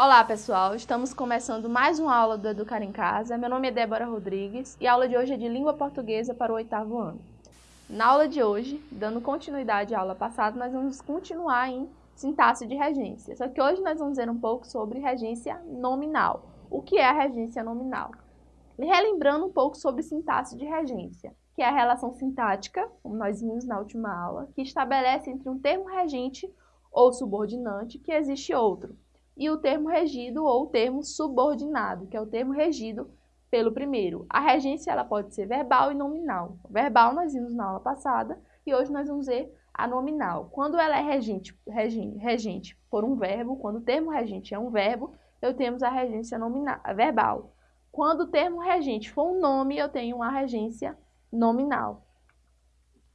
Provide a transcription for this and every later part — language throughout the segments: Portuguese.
Olá pessoal, estamos começando mais uma aula do Educar em Casa. Meu nome é Débora Rodrigues e a aula de hoje é de língua portuguesa para o oitavo ano. Na aula de hoje, dando continuidade à aula passada, nós vamos continuar em sintaxe de regência. Só que hoje nós vamos ver um pouco sobre regência nominal. O que é a regência nominal? Relembrando um pouco sobre sintaxe de regência, que é a relação sintática, como nós vimos na última aula, que estabelece entre um termo regente ou subordinante que existe outro e o termo regido ou termo subordinado, que é o termo regido pelo primeiro. A regência ela pode ser verbal e nominal. Verbal nós vimos na aula passada e hoje nós vamos ver a nominal. Quando ela é regente, regente, regente por um verbo, quando o termo regente é um verbo, eu temos a regência nominal, verbal. Quando o termo regente for um nome, eu tenho a regência nominal.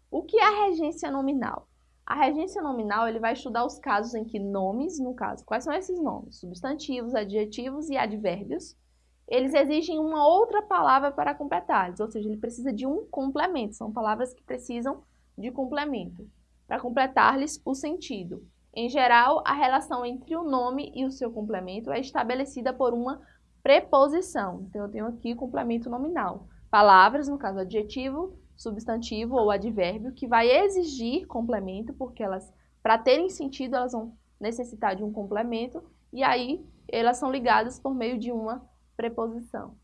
O que é a regência nominal? A regência nominal ele vai estudar os casos em que nomes, no caso, quais são esses nomes? Substantivos, adjetivos e advérbios. Eles exigem uma outra palavra para completá-los, ou seja, ele precisa de um complemento. São palavras que precisam de complemento para completar-lhes o sentido. Em geral, a relação entre o nome e o seu complemento é estabelecida por uma preposição. Então, eu tenho aqui complemento nominal. Palavras, no caso adjetivo, substantivo ou advérbio que vai exigir complemento, porque elas, para terem sentido, elas vão necessitar de um complemento, e aí elas são ligadas por meio de uma preposição.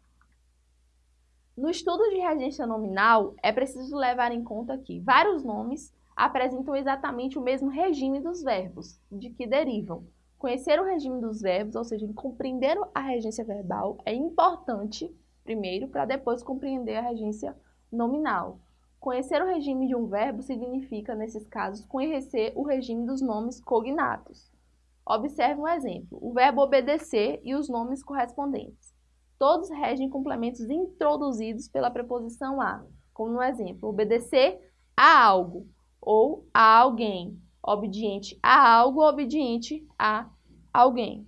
No estudo de regência nominal, é preciso levar em conta que vários nomes apresentam exatamente o mesmo regime dos verbos, de que derivam. Conhecer o regime dos verbos, ou seja, compreender a regência verbal, é importante, primeiro, para depois compreender a regência nominal. Conhecer o regime de um verbo significa, nesses casos, conhecer o regime dos nomes cognatos. Observe um exemplo, o verbo obedecer e os nomes correspondentes. Todos regem complementos introduzidos pela preposição a, como no exemplo, obedecer a algo ou a alguém, obediente a algo, obediente a alguém.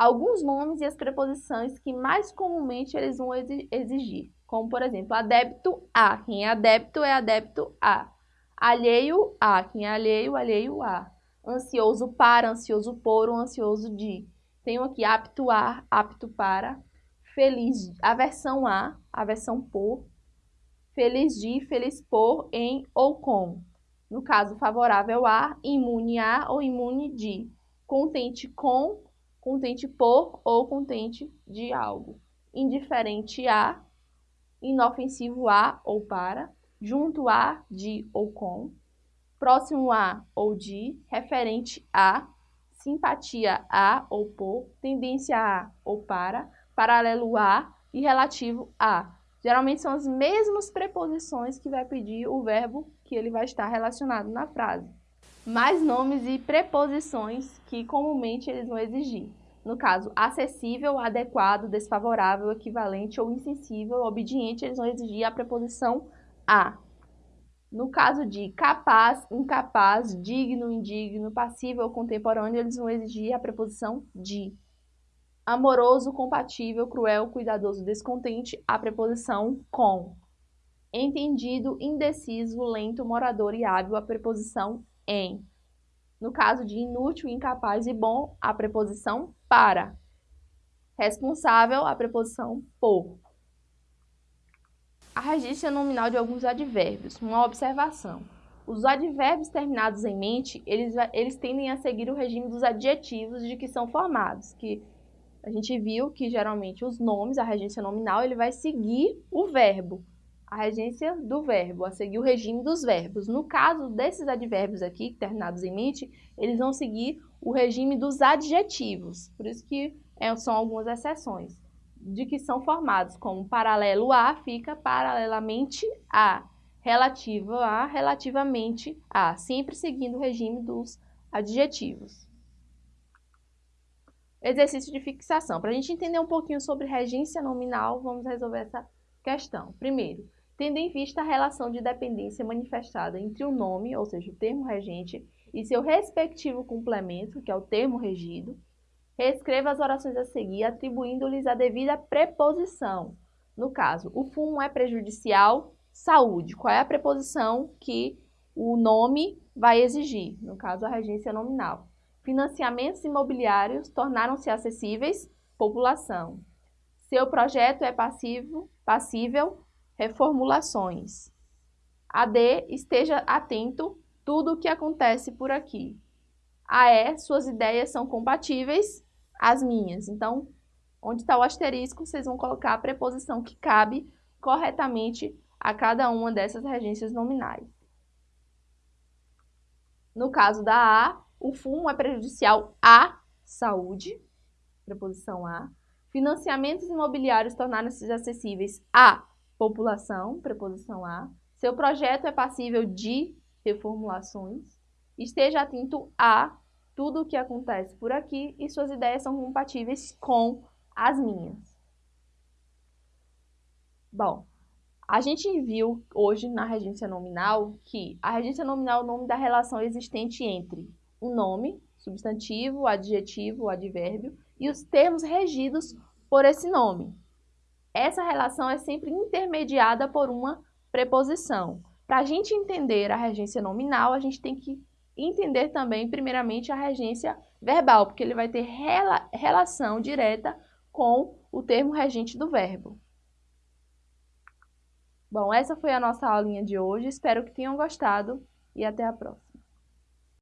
Alguns nomes e as preposições que mais comumente eles vão exigir como, por exemplo, adébito a. Quem é adébito é adébito a. Alheio a. Quem é alheio, alheio a. Ansioso para, ansioso por ou ansioso de. Tenho aqui apto a, apto para. Feliz, aversão a, aversão por. Feliz de, feliz por, em ou com. No caso, favorável a, imune a ou imune de. Contente com, contente por ou contente de algo. Indiferente a, inofensivo a ou para, junto a, de ou com, próximo a ou de, referente a, simpatia a ou por, tendência a ou para, paralelo a e relativo a. Geralmente são as mesmas preposições que vai pedir o verbo que ele vai estar relacionado na frase. Mais nomes e preposições que comumente eles vão exigir. No caso, acessível, adequado, desfavorável, equivalente ou insensível, obediente, eles vão exigir a preposição a. No caso de capaz, incapaz, digno, indigno, passível, contemporâneo, eles vão exigir a preposição de. Amoroso, compatível, cruel, cuidadoso, descontente, a preposição com. Entendido, indeciso, lento, morador e hábil, a preposição em. No caso de inútil, incapaz e bom, a preposição para. Responsável, a preposição por. A regência nominal de alguns advérbios. Uma observação. Os advérbios terminados em mente, eles, eles tendem a seguir o regime dos adjetivos de que são formados, que a gente viu que geralmente os nomes, a regência nominal, ele vai seguir o verbo a regência do verbo, a seguir o regime dos verbos. No caso desses advérbios aqui, terminados em mente, eles vão seguir o regime dos adjetivos. Por isso que é, são algumas exceções. De que são formados como paralelo a fica paralelamente a, relativo a, relativamente a, sempre seguindo o regime dos adjetivos. Exercício de fixação. Para a gente entender um pouquinho sobre regência nominal, vamos resolver essa questão. Primeiro, tendo em vista a relação de dependência manifestada entre o nome, ou seja, o termo regente, e seu respectivo complemento, que é o termo regido, reescreva as orações a seguir, atribuindo-lhes a devida preposição. No caso, o fumo é prejudicial, saúde. Qual é a preposição que o nome vai exigir? No caso, a regência nominal. Financiamentos imobiliários tornaram-se acessíveis, população. Seu projeto é passivo, passível, reformulações. AD, esteja atento, tudo o que acontece por aqui. AE, suas ideias são compatíveis às minhas. Então, onde está o asterisco, vocês vão colocar a preposição que cabe corretamente a cada uma dessas regências nominais. No caso da A, o fumo é prejudicial à saúde, preposição A. Financiamentos imobiliários tornaram-se acessíveis à população, preposição A. Seu projeto é passível de reformulações. Esteja atento a tudo o que acontece por aqui e suas ideias são compatíveis com as minhas. Bom, a gente viu hoje na regência nominal que a regência nominal é o nome da relação existente entre o nome, substantivo, adjetivo, advérbio e os termos regidos por esse nome. Essa relação é sempre intermediada por uma preposição. Para a gente entender a regência nominal, a gente tem que entender também, primeiramente, a regência verbal, porque ele vai ter rela relação direta com o termo regente do verbo. Bom, essa foi a nossa aulinha de hoje. Espero que tenham gostado e até a próxima.